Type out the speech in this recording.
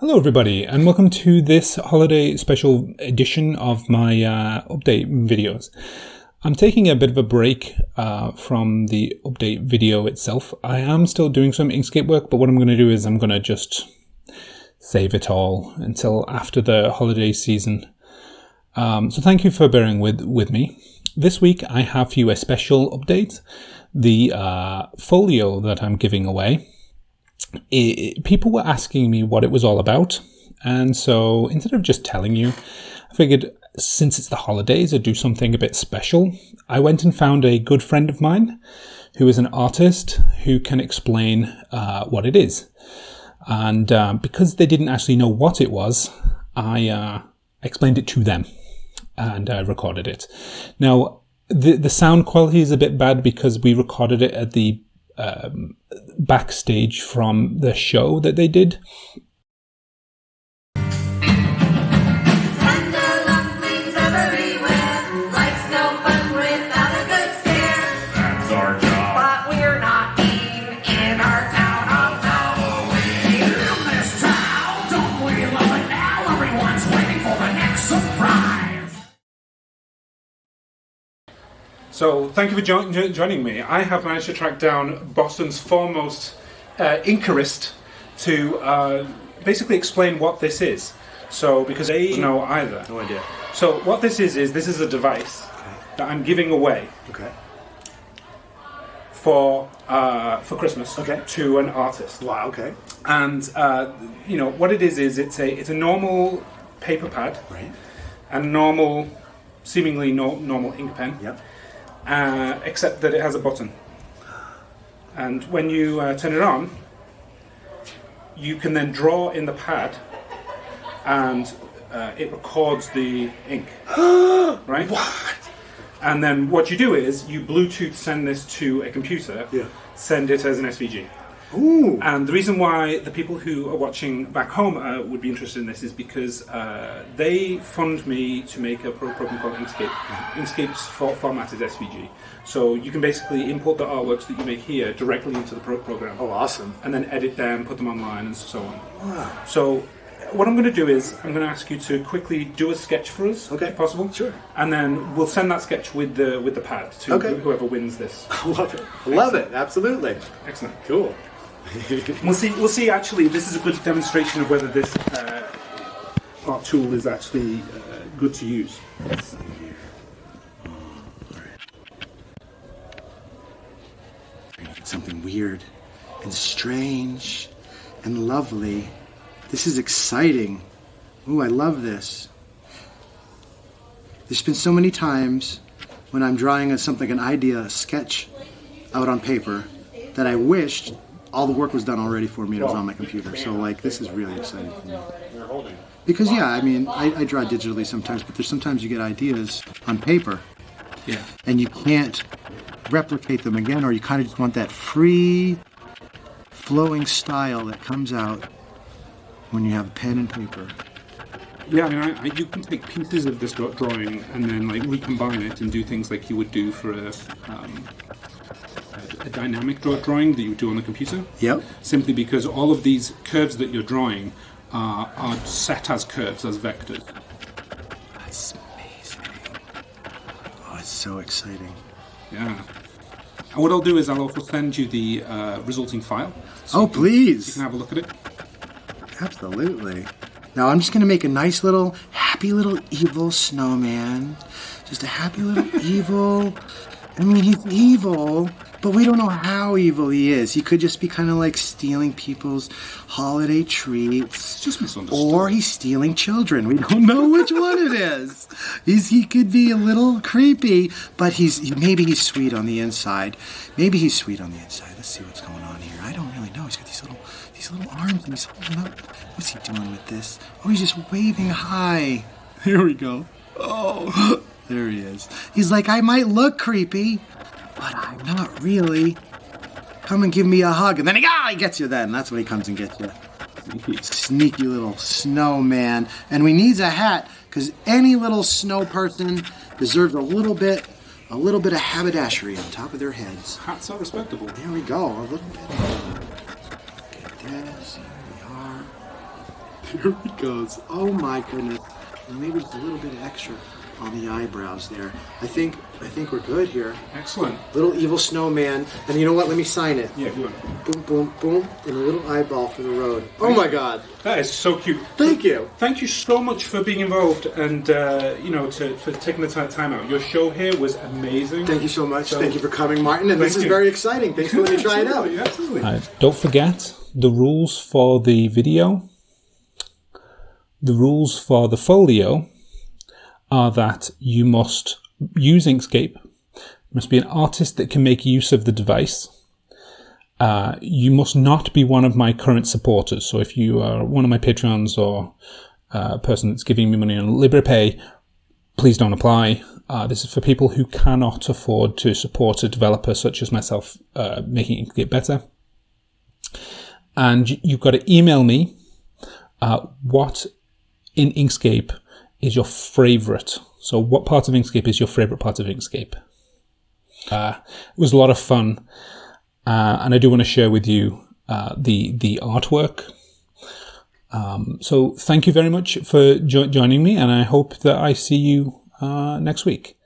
Hello, everybody, and welcome to this holiday special edition of my uh, update videos. I'm taking a bit of a break uh, from the update video itself. I am still doing some Inkscape work, but what I'm going to do is I'm going to just save it all until after the holiday season. Um, so thank you for bearing with, with me. This week I have for you a special update. The uh, folio that I'm giving away it, people were asking me what it was all about. And so instead of just telling you, I figured since it's the holidays, I'd do something a bit special. I went and found a good friend of mine who is an artist who can explain uh, what it is. And uh, because they didn't actually know what it was, I uh, explained it to them and I recorded it. Now, the, the sound quality is a bit bad because we recorded it at the um, backstage from the show that they did. So thank you for jo joining me. I have managed to track down Boston's foremost uh, Inkerist to uh, basically explain what this is. So because they know either. No idea. So what this is is this is a device okay. that I'm giving away. Okay. For uh, for Christmas. Okay. To an artist. Wow. Okay. And uh, you know what it is is it's a it's a normal paper pad. Right. And normal, seemingly no, normal ink pen. Yep uh, except that it has a button. And when you uh, turn it on, you can then draw in the pad and uh, it records the ink. right? What? And then what you do is you Bluetooth send this to a computer, yeah. send it as an SVG. Ooh. And the reason why the people who are watching back home uh, would be interested in this is because uh, they fund me to make a program called Inkscape. Inkscape's for format is SVG. So you can basically import the artworks that you make here directly into the pro program. Oh, awesome. And then edit them, put them online, and so on. Wow. So what I'm going to do is I'm going to ask you to quickly do a sketch for us, okay. if possible. Sure. And then we'll send that sketch with the with the pad to okay. whoever wins this. I love it. I love it. Absolutely. Excellent. Cool. we'll see. We'll see. Actually, this is a good demonstration of whether this uh, art tool is actually uh, good to use. Something weird and strange and lovely. This is exciting. Ooh, I love this. There's been so many times when I'm drawing a, something, an idea, a sketch out on paper that I wished all the work was done already for me. It was on my computer. So like this is really exciting for me. Because yeah, I mean, I, I draw digitally sometimes, but there's sometimes you get ideas on paper, yeah, and you can't replicate them again, or you kind of just want that free, flowing style that comes out when you have pen and paper. Yeah, I mean, I, I, you can take pieces of this drawing and then like recombine it and do things like you would do for a um, a dynamic draw drawing that you do on the computer. Yep. Simply because all of these curves that you're drawing are, are set as curves, as vectors. That's amazing. Oh, it's so exciting. Yeah. And what I'll do is I'll also send you the uh, resulting file. So oh, you can, please. You can have a look at it. Absolutely. Now I'm just going to make a nice little, happy little evil snowman. Just a happy little evil. I mean, he's evil, but we don't know how evil he is. He could just be kind of like stealing people's holiday treats. Just misunderstood. Or he's stealing children. We don't know which one it is. He's, he could be a little creepy, but he's maybe he's sweet on the inside. Maybe he's sweet on the inside. Let's see what's going on here. I don't really know. He's got these little these little arms and he's holding up. What's he doing with this? Oh, he's just waving hi. Here we go. Oh, there he is. He's like, I might look creepy, but I'm not really. Come and give me a hug. And then he, ah, he gets you then. That's when he comes and gets you. Sneaky, little snowman. And we needs a hat, because any little snow person deserves a little bit, a little bit of haberdashery on top of their heads. Hats so respectable. There we go, a little bit. Get this, here we are. Here goes. Oh my goodness. Maybe just a little bit extra on the eyebrows there. I think I think we're good here. Excellent. Little evil snowman. And you know what? Let me sign it. Yeah, good. Boom, boom, boom. And a little eyeball for the road. Oh my god. That is so cute. Thank you. Thank you so much for being involved and uh, you know to, for taking the time out. Your show here was amazing. Thank you so much. So- Thank you for coming, Martin. And this Thank is very exciting. Thanks for letting me try it out. Absolutely, absolutely. Uh, don't forget the rules for the video. The rules for the folio are that you must use Inkscape, you must be an artist that can make use of the device. Uh, you must not be one of my current supporters. So if you are one of my patrons or uh, a person that's giving me money on Liberapay, please don't apply. Uh, this is for people who cannot afford to support a developer such as myself uh, making Inkscape better and you've got to email me uh, what in Inkscape is your favorite. So, what part of Inkscape is your favorite part of Inkscape? Uh, it was a lot of fun, uh, and I do want to share with you uh, the the artwork. Um, so, thank you very much for jo- joining me, and I hope that I see you uh, next week.